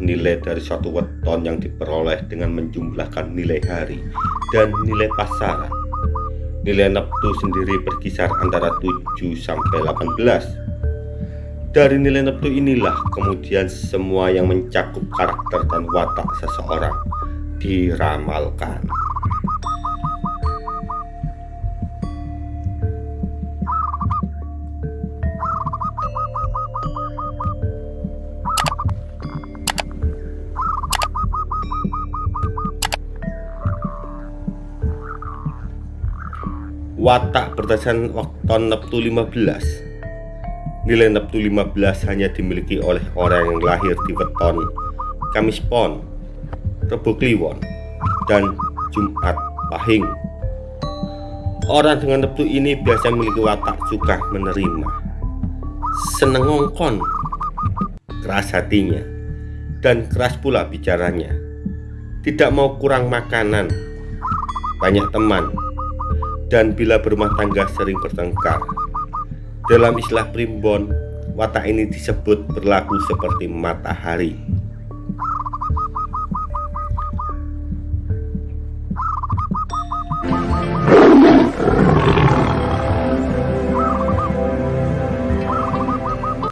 nilai dari suatu weton yang diperoleh dengan menjumlahkan nilai hari dan nilai pasaran. Nilai neptu sendiri berkisar antara 7 sampai 18. Dari nilai neptu inilah kemudian semua yang mencakup karakter dan watak seseorang diramalkan. Watak berdasarkan waktu Neptu 15 nilai Neptu 15 hanya dimiliki oleh orang yang lahir di weton Kamis Pon, Rebo Kliwon, dan Jumat Pahing. Orang dengan Neptu ini biasa memiliki watak suka menerima seneng ngongkon keras hatinya dan keras pula bicaranya. Tidak mau kurang makanan. Banyak teman dan bila berumah tangga sering bertengkar. Dalam istilah primbon, watak ini disebut berlaku seperti matahari